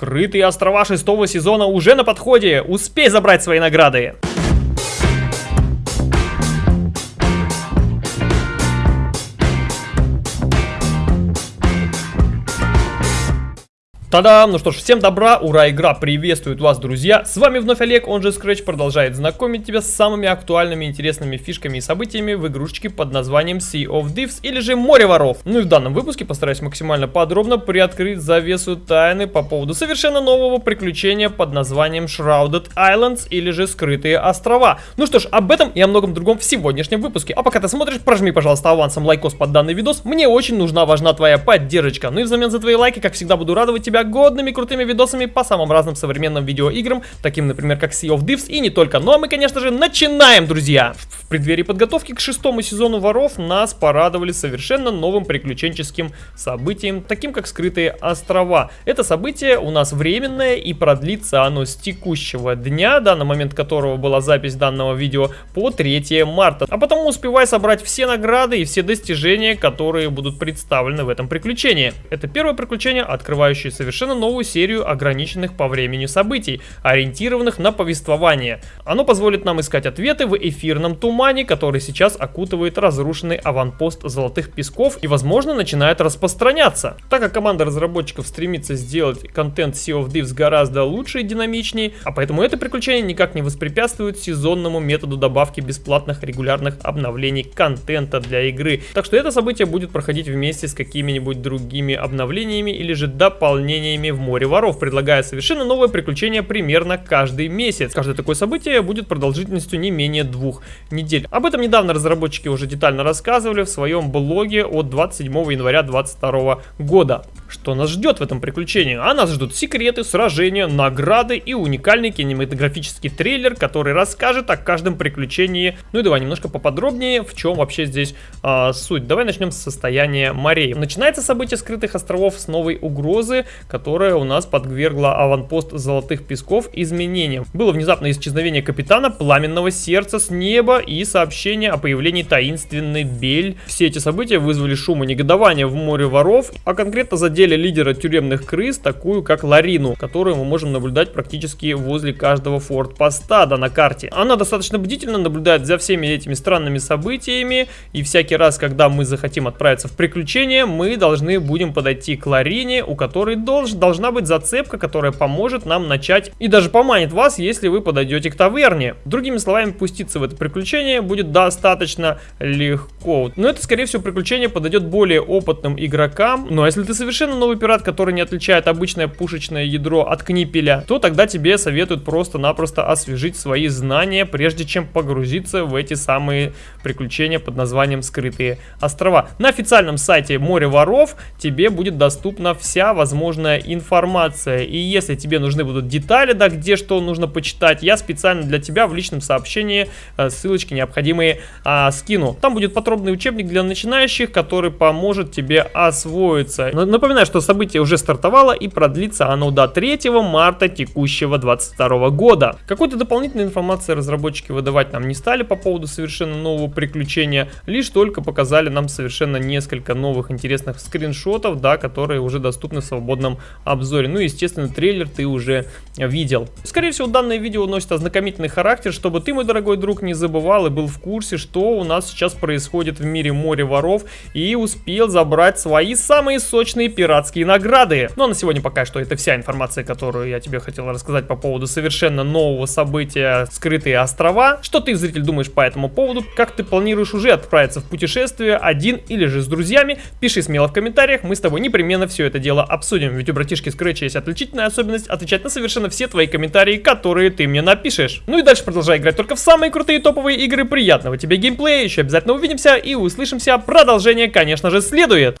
Скрытые острова шестого сезона уже на подходе. Успей забрать свои награды. Та-дам! Ну что ж, всем добра, ура, игра приветствует вас, друзья! С вами вновь Олег, он же Scratch продолжает знакомить тебя с самыми актуальными интересными фишками и событиями в игрушечке под названием Sea of Thieves или же Море воров. Ну и в данном выпуске постараюсь максимально подробно приоткрыть завесу тайны по поводу совершенно нового приключения под названием Shrouded Islands или же Скрытые острова. Ну что ж, об этом и о многом другом в сегодняшнем выпуске. А пока ты смотришь, прожми, пожалуйста, авансом лайкос под данный видос. Мне очень нужна, важна твоя поддержка. Ну и взамен за твои лайки, как всегда, буду радовать тебя годными крутыми видосами по самым разным современным видеоиграм, таким, например, как Sea of Thieves и не только. Ну а мы, конечно же, начинаем, друзья! В преддверии подготовки к шестому сезону Воров нас порадовали совершенно новым приключенческим событием, таким как Скрытые острова. Это событие у нас временное и продлится оно с текущего дня, да, на момент которого была запись данного видео, по 3 марта. А потому успевай собрать все награды и все достижения, которые будут представлены в этом приключении. Это первое приключение, открывающее совершенно совершенно новую серию ограниченных по времени событий, ориентированных на повествование. Оно позволит нам искать ответы в эфирном тумане, который сейчас окутывает разрушенный аванпост Золотых Песков и, возможно, начинает распространяться. Так как команда разработчиков стремится сделать контент Sea of Thieves гораздо лучше и динамичнее, а поэтому это приключение никак не воспрепятствует сезонному методу добавки бесплатных регулярных обновлений контента для игры. Так что это событие будет проходить вместе с какими-нибудь другими обновлениями или же дополнениями приключениями в море воров, предлагая совершенно новое приключение примерно каждый месяц. Каждое такое событие будет продолжительностью не менее двух недель. Об этом недавно разработчики уже детально рассказывали в своем блоге от 27 января 2022 года. Что нас ждет в этом приключении? А нас ждут секреты, сражения, награды и уникальный кинематографический трейлер, который расскажет о каждом приключении. Ну и давай немножко поподробнее, в чем вообще здесь а, суть. Давай начнем с состояния морей. Начинается событие скрытых островов с новой угрозы, которая у нас подвергла аванпост Золотых Песков изменениям. Было внезапное исчезновение капитана Пламенного Сердца с неба и сообщение о появлении таинственной Бель. Все эти события вызвали шум и негодование в море воров, а конкретно задели лидера тюремных крыс, такую как Ларину, которую мы можем наблюдать практически возле каждого форт-поста да, на карте. Она достаточно бдительно наблюдает за всеми этими странными событиями, и всякий раз, когда мы захотим отправиться в приключение, мы должны будем подойти к Ларине, у которой долж, должна быть зацепка, которая поможет нам начать и даже поманит вас, если вы подойдете к таверне. Другими словами, пуститься в это приключение будет достаточно легко. Но это, скорее всего, приключение подойдет более опытным игрокам. Ну а если ты совершенно новый пират, который не отличает обычное пушечное ядро от книпеля, то тогда тебе советуют просто-напросто освежить свои знания, прежде чем погрузиться в эти самые приключения под названием «Скрытые острова». На официальном сайте Море Воров тебе будет доступна вся возможная информация. И если тебе нужны будут детали, да, где что нужно почитать, я специально для тебя в личном сообщении э, ссылочки необходимые а, скину. Там будет подробный учебник для начинающих, который поможет тебе освоиться. Напоминаю, что событие уже стартовало и продлится оно до 3 марта текущего 22 года. Какой-то дополнительной информации разработчики выдавать нам не стали по поводу совершенно нового приключения, лишь только показали нам совершенно несколько новых интересных скриншотов, да, которые уже доступны в свободном обзоре. Ну и, естественно, трейлер ты уже видел. Скорее всего, данное видео носит ознакомительный характер, чтобы ты, мой дорогой друг, не забывал и был в курсе, что у нас сейчас происходит в мире море воров и успел забрать свои самые сочные пиратские награды. Ну а на сегодня пока что это вся информация, которую я тебе хотел рассказать по поводу совершенно нового события «Скрытые острова». Что ты, зритель, думаешь по этому поводу? Как ты планируешь уже отправиться в путешествие один или же с друзьями? Пиши смело в комментариях, мы с тобой непременно все это дело обсудим ведь у братишки Scratch есть отличительная особенность отвечать на совершенно все твои комментарии, которые ты мне напишешь. Ну и дальше продолжай играть только в самые крутые топовые игры. Приятного тебе геймплея, еще обязательно увидимся и услышимся. Продолжение, конечно же, следует.